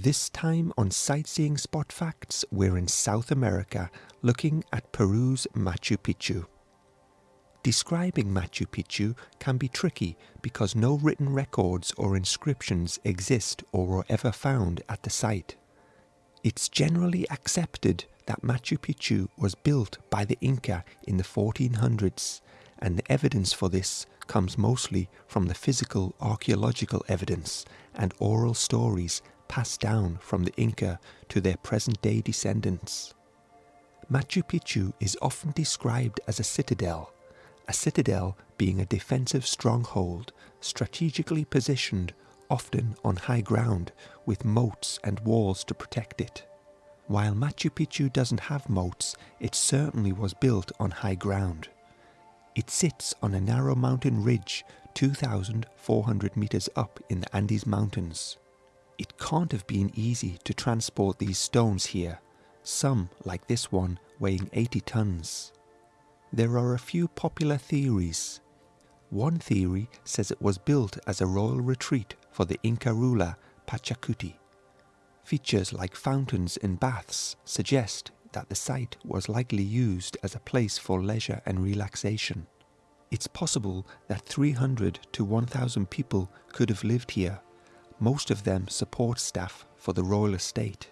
This time on Sightseeing Spot Facts, we're in South America looking at Peru's Machu Picchu. Describing Machu Picchu can be tricky because no written records or inscriptions exist or were ever found at the site. It's generally accepted that Machu Picchu was built by the Inca in the 1400s, and the evidence for this comes mostly from the physical archaeological evidence and oral stories passed down from the Inca to their present day descendants. Machu Picchu is often described as a citadel, a citadel being a defensive stronghold strategically positioned often on high ground with moats and walls to protect it. While Machu Picchu doesn't have moats, it certainly was built on high ground. It sits on a narrow mountain ridge 2,400 meters up in the Andes Mountains. It can't have been easy to transport these stones here, some, like this one, weighing 80 tons. There are a few popular theories. One theory says it was built as a royal retreat for the Inca ruler Pachacuti. Features like fountains and baths suggest that the site was likely used as a place for leisure and relaxation. It's possible that 300 to 1,000 people could have lived here most of them support staff for the royal estate.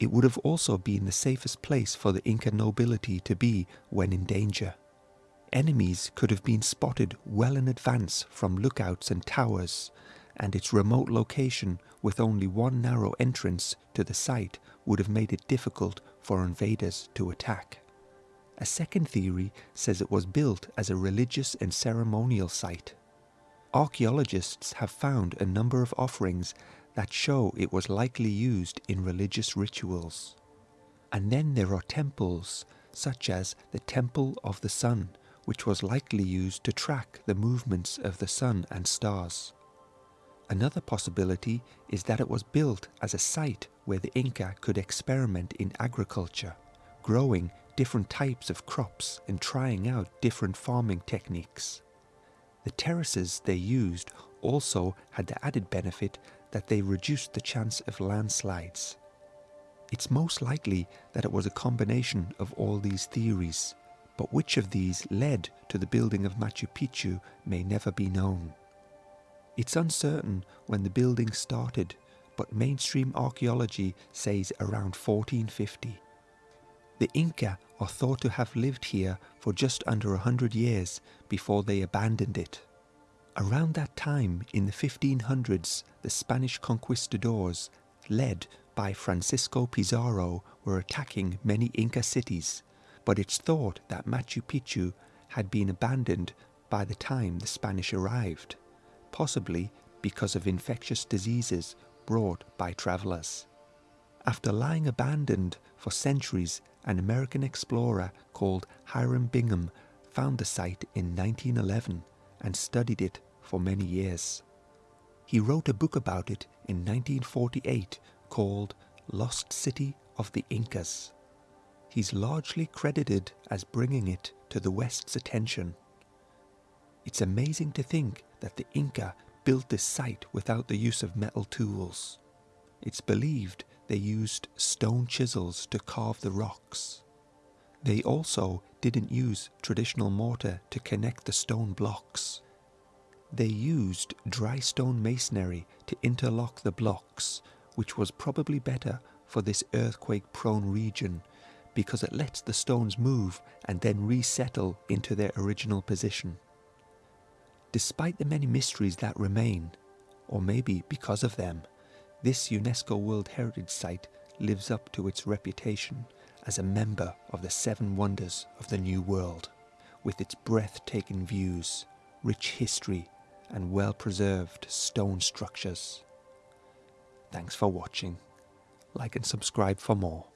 It would have also been the safest place for the Inca nobility to be when in danger. Enemies could have been spotted well in advance from lookouts and towers, and its remote location with only one narrow entrance to the site would have made it difficult for invaders to attack. A second theory says it was built as a religious and ceremonial site. Archaeologists have found a number of offerings that show it was likely used in religious rituals. And then there are temples, such as the Temple of the Sun, which was likely used to track the movements of the sun and stars. Another possibility is that it was built as a site where the Inca could experiment in agriculture, growing different types of crops and trying out different farming techniques. The terraces they used also had the added benefit that they reduced the chance of landslides. It's most likely that it was a combination of all these theories, but which of these led to the building of Machu Picchu may never be known. It's uncertain when the building started, but mainstream archaeology says around 1450. The Inca are thought to have lived here for just under a hundred years before they abandoned it. Around that time, in the 1500s, the Spanish conquistadors, led by Francisco Pizarro, were attacking many Inca cities, but it's thought that Machu Picchu had been abandoned by the time the Spanish arrived, possibly because of infectious diseases brought by travelers. After lying abandoned for centuries, an American explorer called Hiram Bingham found the site in 1911 and studied it for many years. He wrote a book about it in 1948 called Lost City of the Incas. He's largely credited as bringing it to the West's attention. It's amazing to think that the Inca built this site without the use of metal tools. It's believed they used stone chisels to carve the rocks. They also didn't use traditional mortar to connect the stone blocks. They used dry stone masonry to interlock the blocks, which was probably better for this earthquake prone region because it lets the stones move and then resettle into their original position. Despite the many mysteries that remain, or maybe because of them, this UNESCO World Heritage Site lives up to its reputation as a member of the seven wonders of the New World, with its breathtaking views, rich history, and well preserved stone structures. Thanks for watching. Like and subscribe for more.